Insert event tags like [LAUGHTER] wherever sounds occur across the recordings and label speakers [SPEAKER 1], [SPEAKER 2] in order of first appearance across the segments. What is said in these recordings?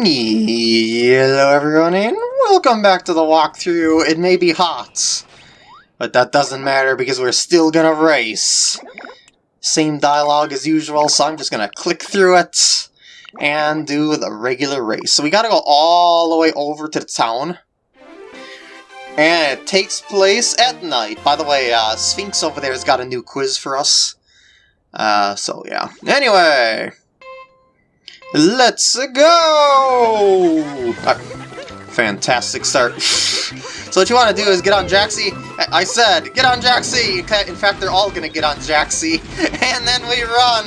[SPEAKER 1] Hello everyone and welcome back to the walkthrough. It may be hot, but that doesn't matter because we're still gonna race. Same dialogue as usual, so I'm just gonna click through it and do the regular race. So we gotta go all the way over to the town. And it takes place at night. By the way, uh, Sphinx over there has got a new quiz for us. Uh, so yeah. Anyway, let's go! Fantastic start. [LAUGHS] so what you want to do is get on Jaxi. I, said, get on Jaxi! In fact, they're all gonna get on Jaxi. [LAUGHS] And then we run!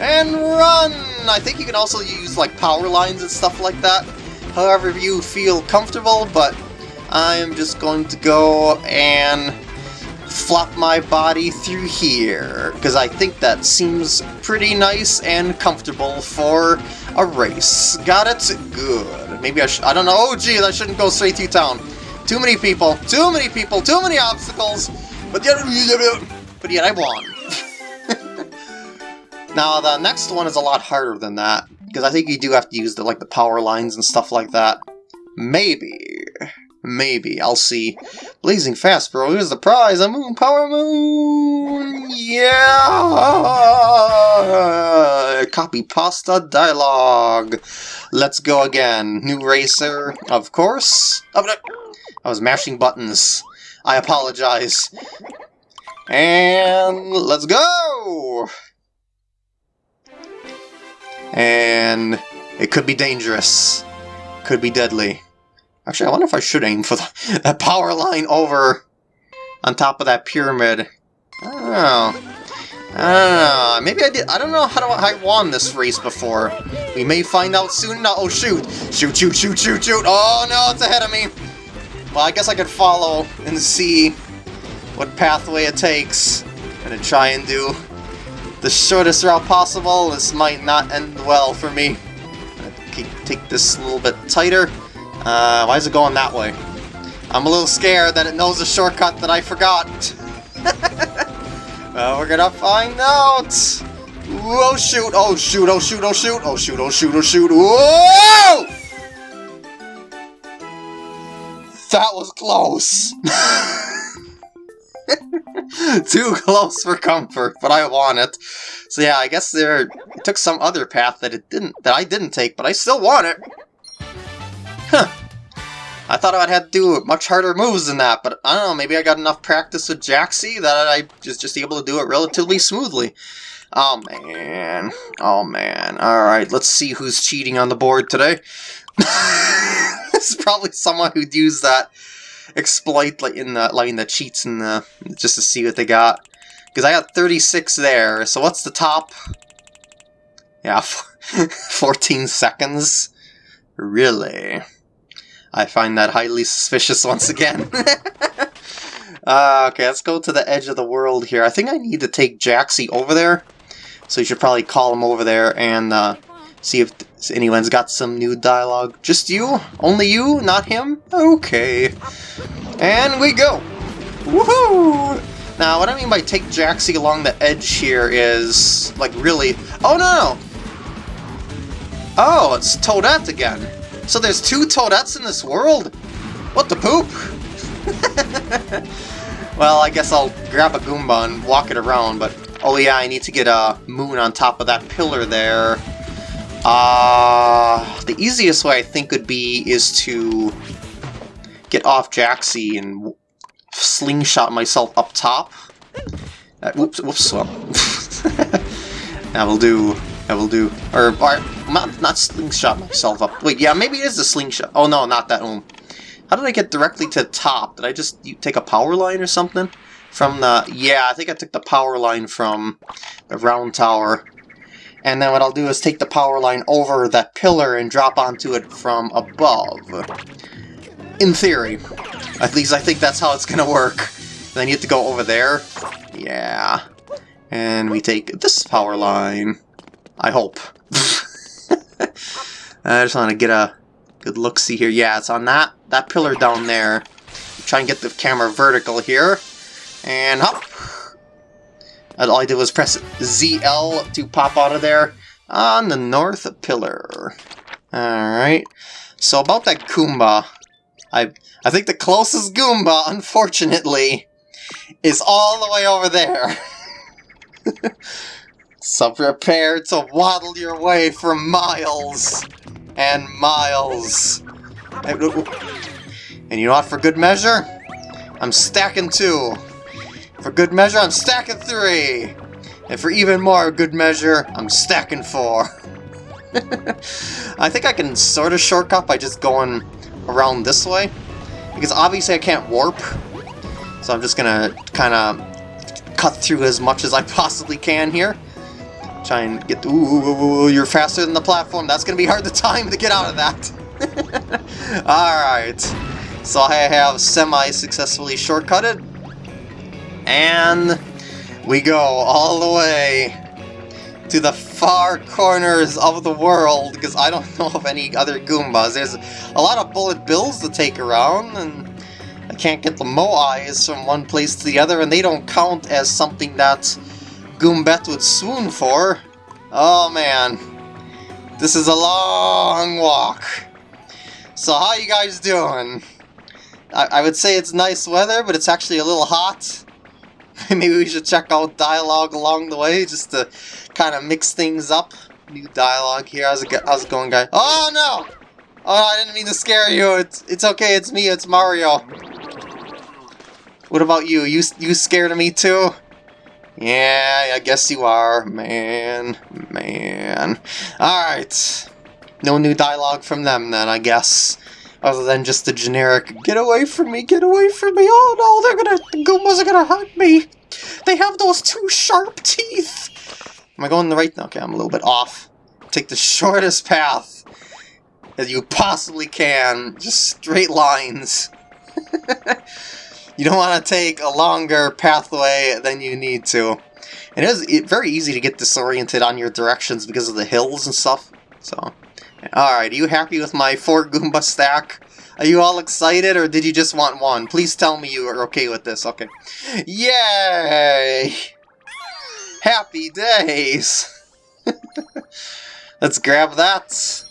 [SPEAKER 1] And run! I think you can also use like power lines and stuff like that. However you feel comfortable, but I am just going to go and flop my body through here, because I think that seems pretty nice and comfortable for a race. Got it? Good. Maybe I should- I don't know. Oh, geez, I shouldn't go straight through town. Too many people, too many people, too many obstacles, but yet, but yet I won. [LAUGHS] now, the next one is a lot harder than that, because I think you do have to use the, like, the power lines and stuff like that. Maybe. Maybe. I'll see. Blazing fast, bro. Here's the prize. A moon power moon. Yeah. Copy pasta dialogue. Let's go again. New racer, of course. Oh, no. I was mashing buttons. I apologize. And let's go! And it could be dangerous. Could be deadly. Actually, I wonder if I should aim for the, [LAUGHS] that power line over on top of that pyramid. I don't know. I don't know. Maybe I did. I don't know how do I won this race before. We may find out soon. No, oh shoot! Shoot! Shoot! Shoot! Shoot! Shoot! Oh no, it's ahead of me. Well, I guess I could follow and see what pathway it takes. I'm gonna try and do the shortest route possible. This might not end well for me. Take this a little bit tighter. Uh, why is it going that way? I'm a little scared that it knows a shortcut that I forgot. well, [LAUGHS] we're gonna find out. Oh shoot, oh shoot, oh shoot, oh shoot, oh shoot, oh shoot, oh shoot, whoa! That was close. [LAUGHS] Too close for comfort, but I want it. So yeah, I guess there took some other path that it didn't that I didn't take, but I still want it. Huh. I thought I'd have to do much harder moves than that, but I don't know, maybe I got enough practice with Jaxi that I was just able to do it relatively smoothly. Oh man. Oh man. Alright, let's see who's cheating on the board today. [LAUGHS] this is probably someone who'd use that exploit like in the like in the cheats in the just to see what they got. Because I got 36 there, so what's the top? Yeah, [LAUGHS] 14 seconds. Really? I find that highly suspicious [LAUGHS] once again. [LAUGHS] uh, okay, let's go to the edge of the world here. I think I need to take Jaxi over there. So you should probably call him over there and uh, see if anyone's got some new dialogue. Just you? Only you? Not him? Okay. And we go! Woohoo! Now, what I mean by take Jaxi along the edge here is, like, really... Oh, no! Oh, it's Toadette again. So there's two Toadettes in this world? What the poop? [LAUGHS] well, I guess I'll grab a Goomba and walk it around, but... Oh yeah, I need to get a moon on top of that pillar there. Uh, the easiest way I think would be is to get off Jaxi and slingshot myself up top. Uh, whoops, whoops, well. [LAUGHS] that will do. That will do. Or, or not, not slingshot myself up. Wait, yeah, maybe it is a slingshot. Oh no, not that one. How did I get directly to the top? Did I just take a power line or something? From the... Yeah, I think I took the power line from the round tower. And then what I'll do is take the power line over that pillar and drop onto it from above. In theory. At least I think that's how it's gonna work. Then you have to go over there. Yeah. And we take this power line. I hope. [LAUGHS] [LAUGHS] I just want to get a good look-see here. Yeah, it's on that, that pillar down there. Try and get the camera vertical here. And hop. All I did was press ZL to pop out of there on the north pillar. Alright. So about that Goomba, I I think the closest Goomba, unfortunately, is all the way over there. [LAUGHS] so prepare to waddle your way for miles and miles. Oh, oh. And you know what, for good measure? I'm stacking two. For good measure, I'm stacking three. And for even more good measure, I'm stacking four. [LAUGHS] I think I can sort of shortcut by just going around this way. Because obviously I can't warp. So I'm just gonna kind of cut through as much as I possibly can here. Try and get... Ooh, you're faster than the platform. That's gonna be hard to time to get out of that. [LAUGHS] Alright. So I have semi-successfully shortcutted. And we go all the way to the far corners of the world, because I don't [LAUGHS] know of any other Goombas. There's a lot of bullet bills to take around, and I can't get the Moais from one place to the other, and they don't count as something that Goombette would swoon for. Oh man, this is a long walk. So how you guys doing? I, I would say it's nice weather, but it's actually a little hot. [LAUGHS] Maybe we should check out dialogue along the way, just to kind of mix things up. New dialogue here. How's it, how's it going, guy? Oh, no! Oh, I didn't mean to scare you. It's it's okay. It's me. It's Mario. What about you? You you scared of me too? Yeah, I guess you are. Man, man. Alright. No new dialogue from them then, I guess. Other than just the generic, get away from me, get away from me, oh no, they're gonna, the Goombas are gonna hurt me. They have those two sharp teeth. Am I going the right? Now? Okay, I'm a little bit off. Take the shortest path that you possibly can. Just straight lines. [LAUGHS] you don't want to take a longer pathway than you need to. And It is very easy to get disoriented on your directions because of the hills and stuff. So, alright, are you happy with my four Goomba stack? Are you all excited, or did you just want one? Please tell me you are okay with this. Okay. Yay! Happy days! [LAUGHS] Let's grab that.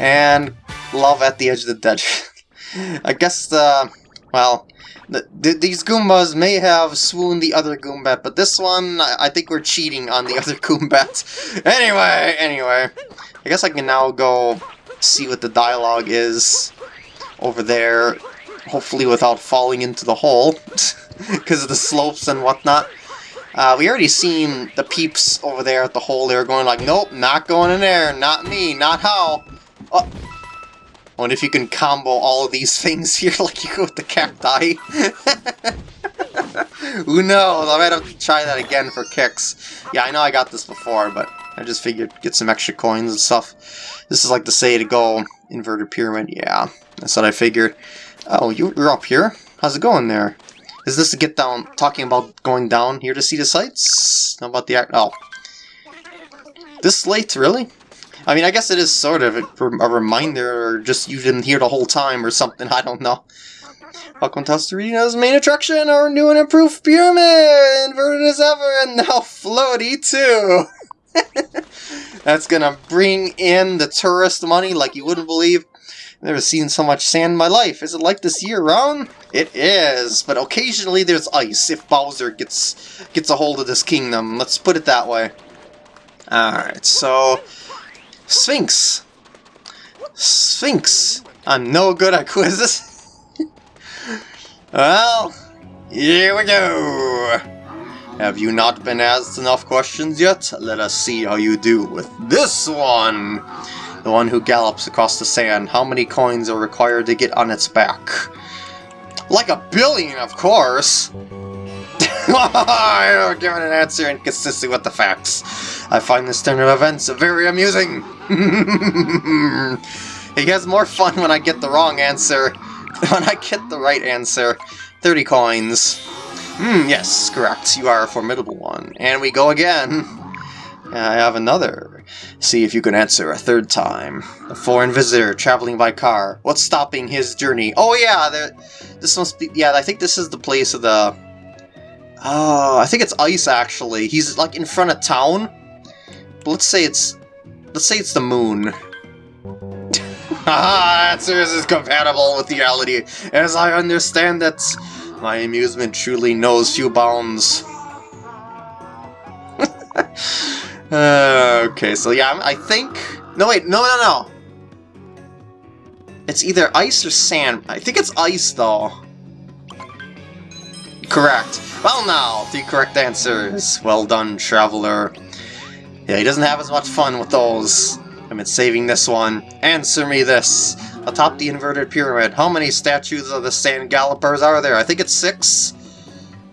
[SPEAKER 1] And love at the edge of the desert. [LAUGHS] I guess, uh, well, th th these Goombas may have swooned the other Goombette, but this one, I, I think we're cheating on the [LAUGHS] other Goombette. anyway, anyway, I guess I can now go see what the dialogue is over there, hopefully without falling into the hole, [LAUGHS] because of the slopes and whatnot. Uh, we already seen the peeps over there at the hole. They were going like, nope, not going in there, not me, not how. Oh. Wonder if you can combo all of these things [LAUGHS] here like you go with the cacti. [LAUGHS] Who knows? I might have to try that again for kicks. Yeah, I know I got this before, but I just figured get some extra coins and stuff. This is like the say to go inverted pyramid. Yeah, that's what I figured. Oh, you're up here? How's it going there? Is this to get down, talking about going down here to see the sights? How about the act? Oh. This late, really? I mean, I guess it is sort of a, a reminder, or just you've been here the whole time or something, [LAUGHS] I don't know. Welcome to Tostarena's main attraction, our new and improved pyramid! Inverted as ever, and now floaty too! [LAUGHS] That's gonna bring in the tourist money like you wouldn't believe. I've Never seen so much sand in my life. Is it like this year-round? It is, but occasionally there's ice if Bowser gets gets a hold of this kingdom. Let's put it that way. Alright, so... Sphinx. Sphinx. I'm no good at quizzes. [LAUGHS] well, here we go. Have you not been asked enough questions yet? Let us see how you do with this one. The one who gallops across the sand. How many coins are required to get on its back? Like a billion, of course! I don't give an answer inconsistent with the facts. I find this turn of events very amusing. [LAUGHS] he has more fun when I get the wrong answer than [LAUGHS] when I get the right answer. 30 coins. Hmm, yes, correct. You are a formidable one. And we go again. I have another. See if you can answer a third time. A foreign visitor traveling by car. What's stopping his journey? Oh yeah, there, this must be... Yeah, I think this is the place of the... Oh, I think it's Ice, actually. He's, like, in front of town. But let's say it's... Let's say it's the moon. [LAUGHS] Haha, answers is compatible with reality, as I understand it. My amusement truly knows few bounds. uh, [LAUGHS] okay, so yeah, I think... No, wait, no, no, no. It's either ice or sand. I think it's ice, though. Correct. Well now, the correct answers. Well done, Traveler. Yeah, he doesn't have as much fun with those. I've been saving this one. Answer me this. Atop the inverted pyramid, how many statues of the sand gallopers are there? I think it's six?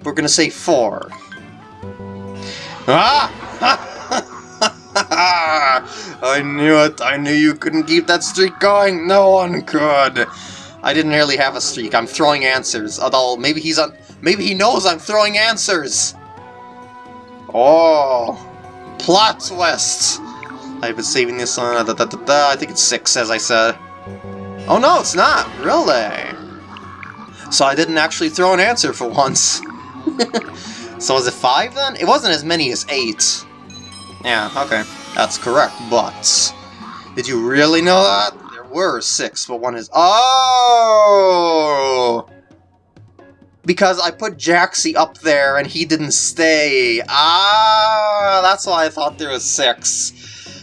[SPEAKER 1] We're gonna say four. Ah! [LAUGHS] I knew it! I knew you couldn't keep that streak going! No one could! I didn't really have a streak. I'm throwing answers. Although, maybe he's on... Maybe he knows I'm throwing answers! Oh! Plot twist! I've been saving this one. Da, da, da, da. I think it's six, as I said. Oh no, it's not! Really? So I didn't actually throw an answer for once. [LAUGHS] so was it five then? It wasn't as many as eight. Yeah, okay. That's correct, but... Did you really know that? There were six, but one is... Oh! Because I put Jaxi up there and he didn't stay. Ah, that's why I thought there was six.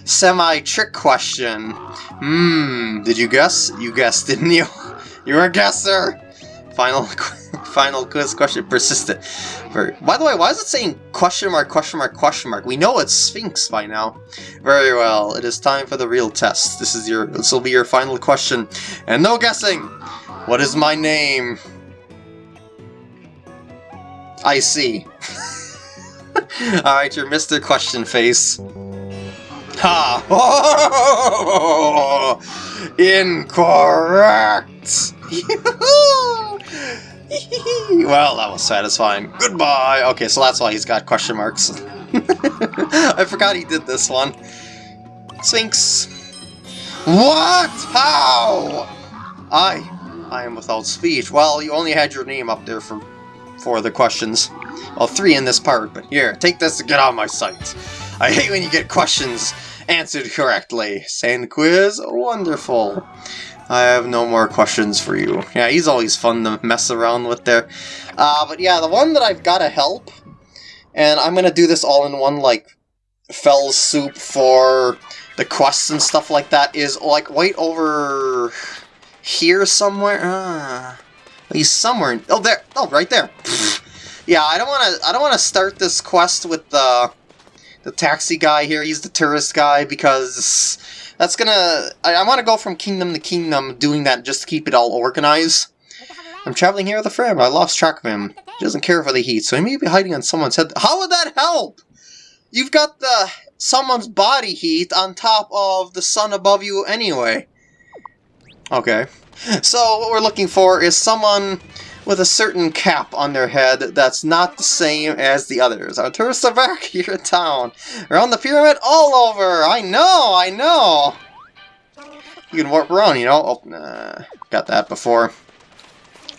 [SPEAKER 1] Semi-trick question. Hmm, did you guess? You guessed, [LAUGHS] didn't you? You're a guesser! Final [LAUGHS] final quiz question persistent. By the way, why is it saying question mark, question mark, question mark? We know it's Sphinx by now. Very well, it is time for the real test. This is your this will be your final question. And no guessing! What is my name? I see. Alright, your Mr. Question Face. Ha! Oh, [LAUGHS] incorrect! [LAUGHS] well, that was satisfying. Goodbye! Okay, so that's why he's got question marks. [LAUGHS] I forgot he did this one. Sphinx. What? How? I. I am without speech. Well, you only had your name up there for for the questions. Well, three in this part, but here, take this to get out of my sight. I hate when you get questions answered correctly. Sand quiz? Wonderful. I have no more questions for you. Yeah, he's always fun to mess around with there. Uh, but yeah, the one that I've got to help, and I'm going to do this all in one, like, fell soup for the quests and stuff like that, is, like, right over here somewhere. Ah, he's somewhere. Oh, there. Oh, right there. Yeah, I don't want to. I don't want to start this quest with the the taxi guy here. He's the tourist guy because that's gonna... I, I want to go from kingdom to kingdom doing that just to keep it all organized. I'm traveling here with a friend, I lost track of him. He doesn't care for the heat, so he may be hiding on someone's head. How would that help? You've got the someone's body heat on top of the sun above you anyway. Okay. So what we're looking for is someone with a certain cap on their head that's not the same as the others. Our tourists are back [LAUGHS] here in town. Around the pyramid, all over! I know, I know! You can warp around, you know? Oh, nah, got that before.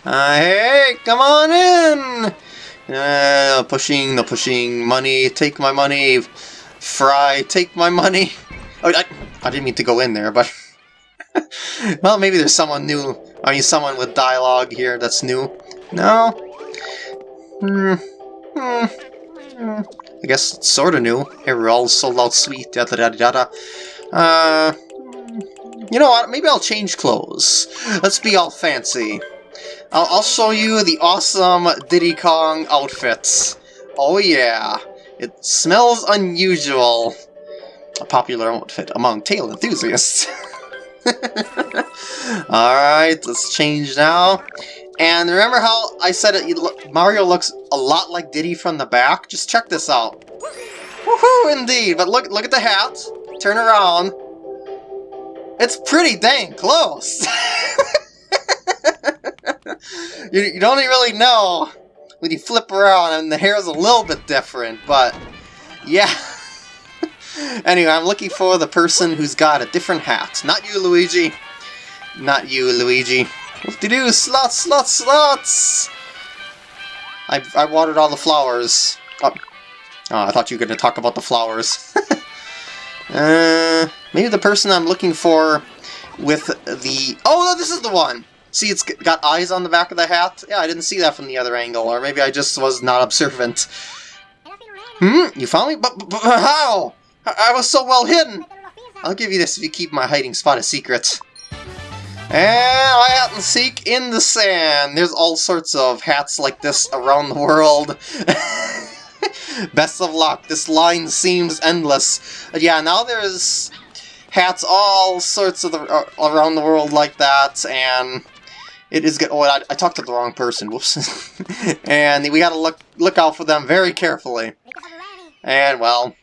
[SPEAKER 1] Uh, hey, come on in! Uh, pushing, the pushing, money, take my money, fry, take my money. [LAUGHS] Oh, I, I didn't mean to go in there, but... [LAUGHS] well, maybe there's someone new I mean, someone with dialogue here that's new. No? Hmm. Hmm. hmm. I guess it's sort of new. Here we're all sold out sweet, yada yada yada. Uh, you know what? Maybe I'll change clothes. Let's be all fancy. I'll, I'll show you the awesome Diddy Kong outfits. Oh yeah, it smells unusual. A popular outfit among tail enthusiasts. [LAUGHS] [LAUGHS] Alright, let's change now. And remember how I said it, Mario looks a lot like Diddy from the back? Just check this out. Woohoo, indeed! But look, look at the hat. Turn around. It's pretty dang close. [LAUGHS] you, you don't really know when you flip around and the hair is a little bit different, but yeah. Anyway, I'm looking for the person who's got a different hat. Not you, Luigi. Not you, Luigi. What to do? Slots, slots, slots! I, I watered all the flowers. Oh. oh, I thought you were going to talk about the flowers. [LAUGHS] uh, maybe the person I'm looking for with the... Oh, no, this is the one! See, it's got eyes on the back of the hat? Yeah, I didn't see that from the other angle, or maybe I just was not observant. Hmm? You found me? But, but, but how? I, was so well hidden! I'll give you this if you keep my hiding spot a secret. And I hat and seek in the sand. There's all sorts of hats like this around the world. [LAUGHS] Best of luck. This line seems endless. But yeah, now there's hats all sorts of the, uh, around the world like that, and it is good. Oh, I, I talked to the wrong person. Whoops. [LAUGHS] and we gotta look look out for them very carefully. And well,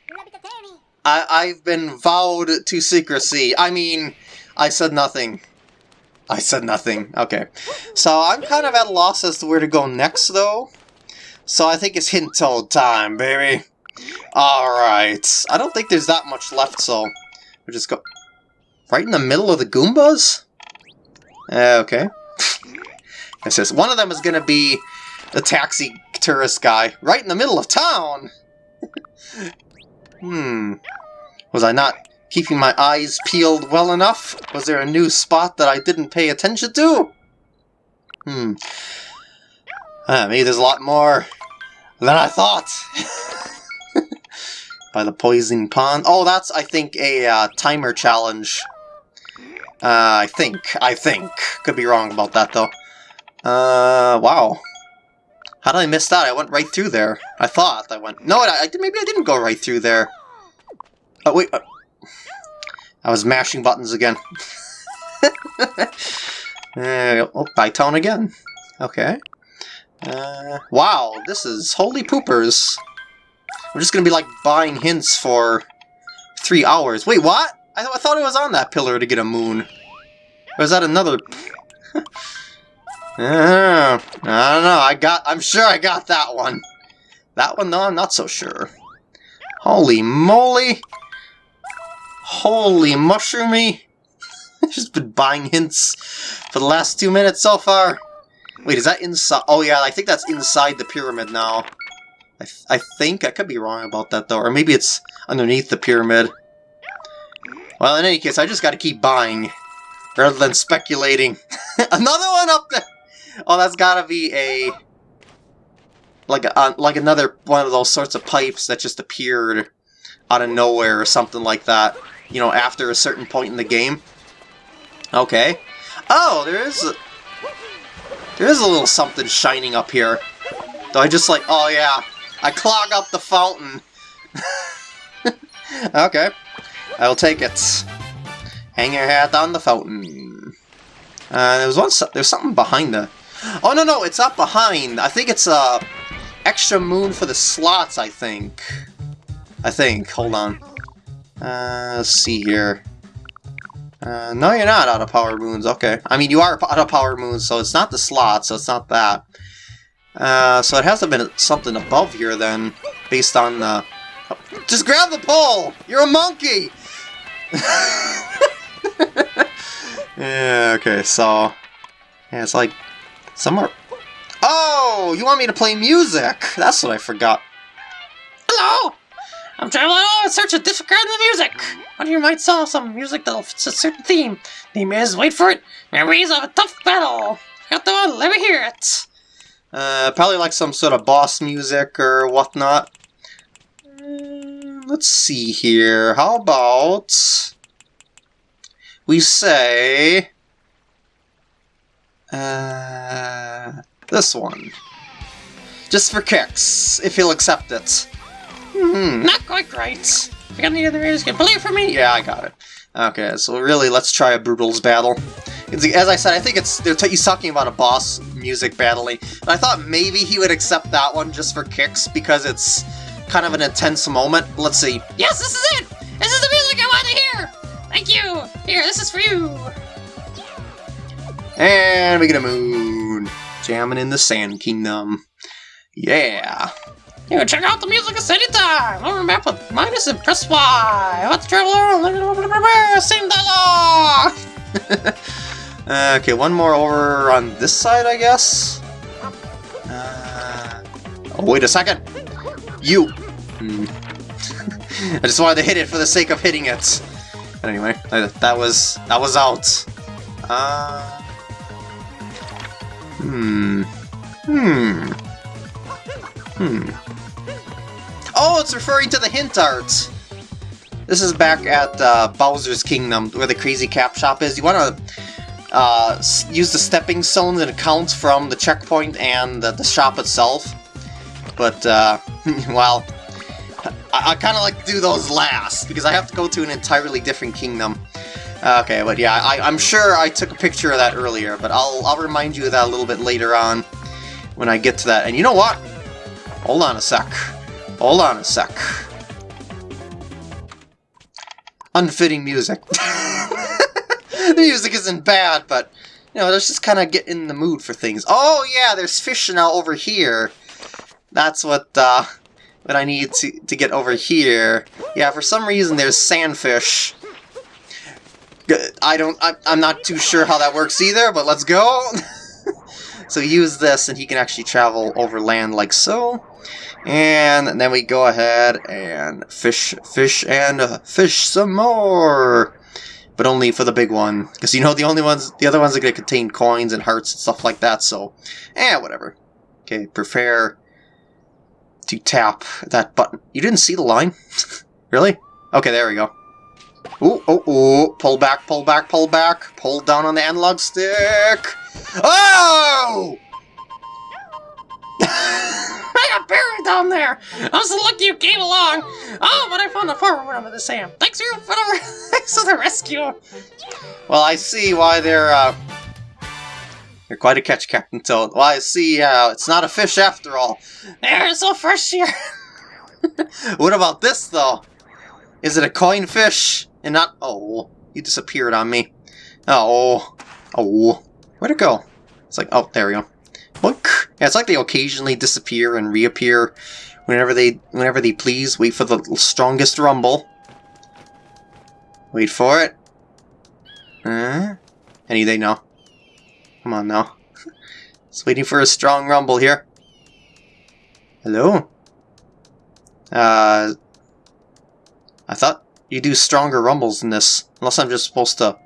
[SPEAKER 1] I I've been vowed to secrecy. I mean, I said nothing. I said nothing. Okay. So I'm kind of at a loss as to where to go next, though. So I think it's hint toad time, baby. Alright. I don't think there's that much left, so we'll just go... Right in the middle of the Goombas? Uh, okay. it says one of them is going to be the taxi tourist guy. Right in the middle of town! [LAUGHS] hmm. Was I not keeping my eyes peeled well enough? Was there a new spot that I didn't pay attention to? Hmm. Uh, maybe there's a lot more than I thought. [LAUGHS] By the poison pond. Oh, that's, I think, a uh, timer challenge. Uh, I think. I think. Could be wrong about that, though. Uh, wow. How did I miss that? I went right through there. I thought I went... No, I, I maybe I didn't go right through there. Oh, wait. Uh, I was mashing buttons again. [LAUGHS] uh, oh, by tone again. Okay. Uh, wow, this is holy poopers. We're just gonna be like buying hints for three hours. Wait, what? I, th I thought it was on that pillar to get a moon. Or is that another? [LAUGHS] uh, I don't know. I got. I'm sure I got that one. That one, though, I'm not so sure. Holy moly! Holy mushroomy! [LAUGHS] Just been buying hints for the last two minutes so far. Wait, is that inside? Oh yeah, I think that's inside the pyramid now. I, th I think, I could be wrong about that though, or maybe it's underneath the pyramid. Well, in any case, I just gotta keep buying, rather than speculating. [LAUGHS] another one up there! Oh, that's gotta be a... Like, a, uh, like another one of those sorts of pipes that just appeared out of nowhere or something like that you know, after a certain point in the game. Okay. Oh, there is a, there is a little something shining up here. Do I just like, oh yeah, I clog up the fountain. [LAUGHS] okay, I'll take it. Hang your hat on the fountain. Uh, there was one. There's something behind the. Oh no no, it's up behind. I think it's a uh, extra moon for the slots. I think. I think. Hold on. Uh, let's see here. Uh, no, you're not out of power moons. Okay. I mean, you are out of power moons, so it's not the slot, so it's not that. Uh, so it has to have been something above here then, based on the... Just grab the pole! You're a monkey! [LAUGHS] yeah, okay, so... Yeah, it's like... Somewhere... Oh! You want me to play music! That's what I forgot. Hello! I'm traveling all in search of different kinds of music. One of you might sell some music that'll fit a certain theme. Theme is, wait for it, memories of a tough battle. Got the one, let me hear it. Uh, probably like some sort of boss music or whatnot. Uh, let's see here. How about we say uh, this one, just for kicks, if he'll accept it. Hmm, not quite right. You got any other areas can play for me? Yeah, I got it. Okay, so really, let's try a Broodals battle. As I said, I think it's he's talking about a boss music battling. And I thought maybe he would accept that one just for kicks, because it's kind of an intense moment. Let's see. Yes, this is it! This is the music I want to hear! Thank you! Here, this is for you! And we get a moon. Jamming in the Sand Kingdom. Yeah. You check out the music of any time! Over map with minus and press Y! Let's travel around! Same dialogue! [LAUGHS] okay, one more over on this side, I guess? Uh, oh, wait a second! You! Hmm. [LAUGHS] I just wanted to hit it for the sake of hitting it. But anyway, that was that was out. Uh... Hmm. Hmm. Hmm. Oh, it's referring to the hint art! This is back at uh, Bowser's Kingdom, where the Crazy Cap Shop is. You want to uh, use the stepping stones and accounts from the checkpoint and the, the shop itself. But, uh, [LAUGHS] well, I, I kind of like to do those last, because I have to go to an entirely different kingdom. Okay, but yeah, I, I'm sure I took a picture of that earlier, but I'll, I'll remind you of that a little bit later on when I get to that. And you know what? Hold on a sec. Hold on a sec. Unfitting music. [LAUGHS] the music isn't bad, but, you know, let's just kind of get in the mood for things. Oh, yeah, there's fish now over here. That's what, uh, what I need to, to get over here. Yeah, for some reason there's sandfish I don't, I, I'm not too sure how that works either, but let's go! [LAUGHS] so use this and he can actually travel over land like so. And then we go ahead and fish, fish, and uh, fish some more! But only for the big one. Because you know the only ones, the other ones are going to contain coins and hearts and stuff like that, so... Eh, whatever. Okay, prepare to tap that button. You didn't see the line? [LAUGHS] really? Okay, there we go. Ooh, oh, oh, pull back, pull back, pull back. Pull down on the analog stick. Oh! [LAUGHS]
[SPEAKER 2] I got buried down there. I was lucky you came along. Oh, but I found the forward one of the Sam. Thanks for, for, the, [LAUGHS] thanks for the rescue.
[SPEAKER 1] Well, I see why they're, uh... You're quite a catch, Captain Toad. Well, I see, uh, it's not a fish after all.
[SPEAKER 2] They're so fresh here. [LAUGHS]
[SPEAKER 1] what about this, though? Is it a coin fish? And not... Oh, you disappeared on me. Oh. Oh. Where'd it go? It's like... Oh, there we go. Look. Yeah, it's like they occasionally disappear and reappear whenever they whenever they please. Wait for the strongest rumble. Wait for it. Huh? Anything? No. Come on now. [LAUGHS] Just waiting for a strong rumble here. Hello? Uh... I thought you do stronger rumbles in this. Unless I'm just supposed to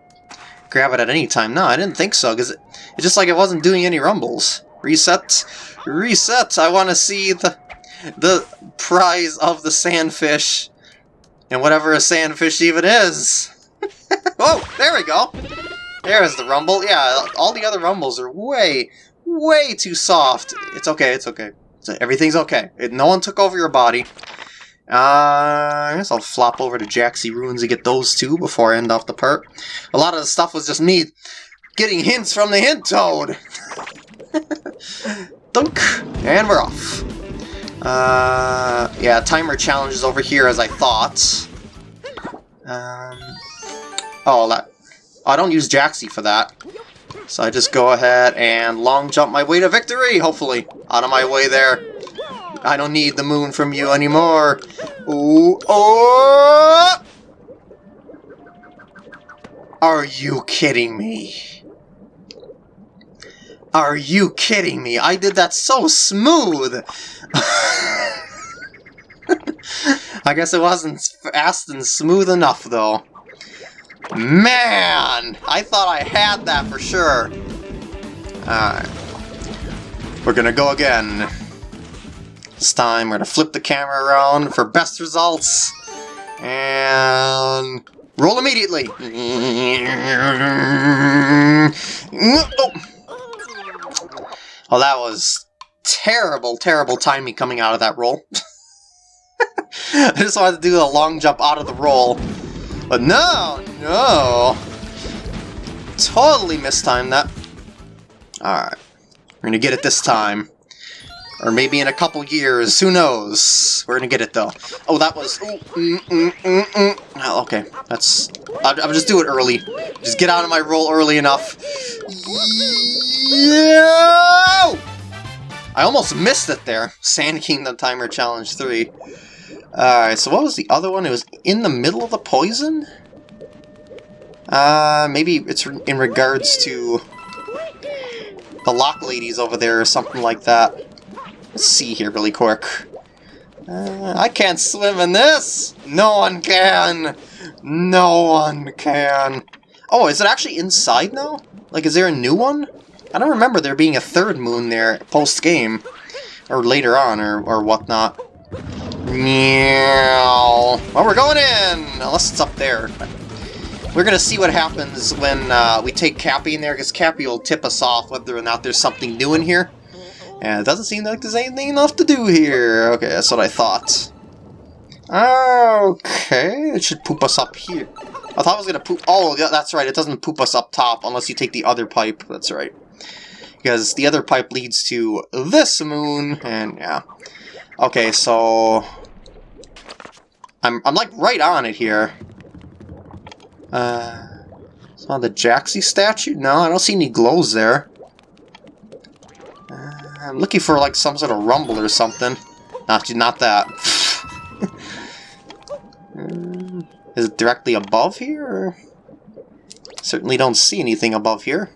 [SPEAKER 1] grab it at any time. No, I didn't think so, because it, it's just like it wasn't doing any rumbles. Reset. Reset! I want to see the, the prize of the sandfish. And whatever a sandfish even is. [LAUGHS] oh, there we go. There's the rumble. Yeah, all the other rumbles are way, way too soft. It's okay, it's okay. Everything's okay. no one took over your body. Uh, I guess I'll flop over to Jaxi Ruins and get those two before I end off the part. A lot of the stuff was just me getting hints from the hint toad. [LAUGHS] Dunk! And we're off. Uh, yeah, timer challenge is over here as I thought. Um, oh, that. I don't use Jaxi for that. So I just go ahead and long jump my way to victory, hopefully. Out of my way there. I don't need the moon from you anymore. Ooh, oh! Are you kidding me? Are you kidding me? I did that so smooth! [LAUGHS] I guess it wasn't fast and smooth enough, though. Man! I thought I had that for sure. Alright. We're gonna go again. This time we're going to flip the camera around for best results. And roll immediately. [LAUGHS] Oh, that was terrible, terrible timing coming out of that roll. [LAUGHS] I just wanted to do a long jump out of the roll. But no, no. Totally mistimed that. Alright. We're gonna get it this time. Or maybe in a couple years, who knows? We're gonna get it though. Oh, that was... Mm, mm, mm. Oh, okay, that's... I'll, I'll, just do it early. Just get out of my roll early enough. Yeah! I almost missed it there. Sand Kingdom Timer Challenge 3. Alright, so what was the other one? It was in the middle of the poison? Uh, maybe it's in regards to the lock ladies over there or something like that. See here really quick. Uh, I can't swim in this! No one can! No one can! Oh, is it actually inside now? Like, is there a new one? I don't remember there being a third moon there post-game. Or later on, or, or whatnot. Meow. Well, we're going in! Unless it's up there. We're gonna see what happens when uh, we take Cappy in there, because Cappy will tip us off whether or not there's something new in here. And it doesn't seem like there's anything enough to do here. Okay, that's what I thought. Okay, it should poop us up here. I thought it was gonna poop... Oh, that's right, it doesn't poop us up top unless you take the other pipe. That's right. Because the other pipe leads to this moon, and yeah. Okay, so... I'm, I'm like right on it here. Uh... Saw the Jaxi statue? No, I don't see any glows there. I'm looking for like some sort of rumble or something. Not, not that. [LAUGHS] Uh, it directly above here? Or? Certainly don't see anything above here.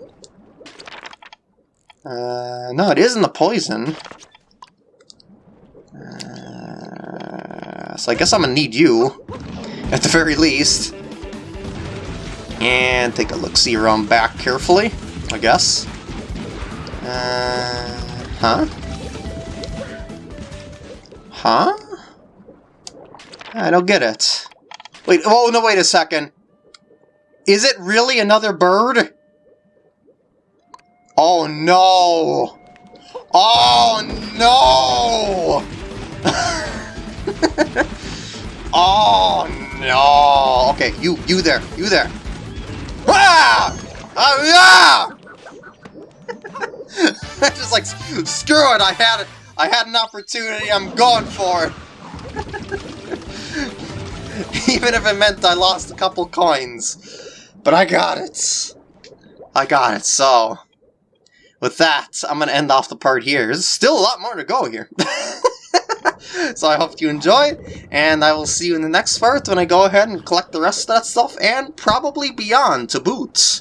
[SPEAKER 1] Uh, no, it isn't the poison. Uh, so I guess I'm gonna need you, at the very least. And take a look-see around back carefully, I guess. Uh, huh? Huh? I don't get it. Wait, oh no, wait a second. Is it really another bird? Oh no! Oh no! [LAUGHS] oh no! Okay, you, you there, you there. Ah! Ah! yeah! [LAUGHS] Just like, screw it, I had. I had an opportunity, I'm going for it. [LAUGHS] Even if it meant I lost a couple coins. But I got it. I got it, so... With that, I'm going to end off the part here. There's still a lot more to go here. [LAUGHS] so I hope you enjoy, and I will see you in the next part when I go ahead and collect the rest of that stuff, and probably beyond to boot.